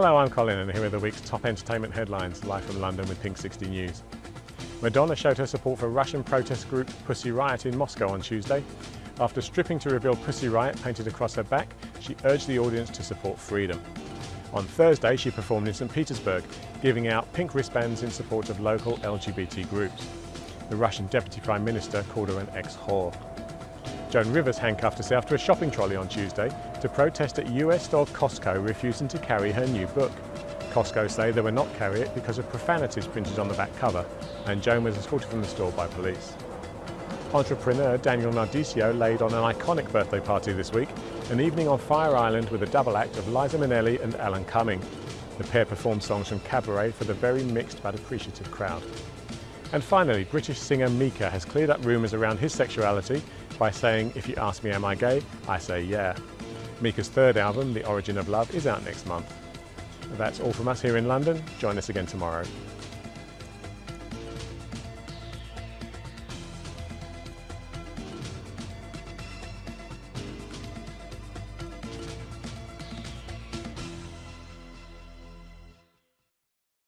Hello, I'm Colin and here are the week's top entertainment headlines, live from London with Pink 60 News. Madonna showed her support for Russian protest group Pussy Riot in Moscow on Tuesday. After stripping to reveal Pussy Riot painted across her back, she urged the audience to support freedom. On Thursday, she performed in St Petersburg, giving out pink wristbands in support of local LGBT groups. The Russian Deputy Prime Minister called her an ex-whore. Joan Rivers handcuffed herself to a shopping trolley on Tuesday to protest at US store Costco refusing to carry her new book. Costco say they will not carry it because of profanities printed on the back cover, and Joan was escorted from the store by police. Entrepreneur Daniel Nardicio laid on an iconic birthday party this week, an evening on Fire Island with a double act of Liza Minnelli and Alan Cumming. The pair performed songs from Cabaret for the very mixed but appreciative crowd. And finally, British singer Mika has cleared up rumours around his sexuality by saying, if you ask me am I gay, I say yeah. Mika's third album, The Origin of Love, is out next month. That's all from us here in London. Join us again tomorrow.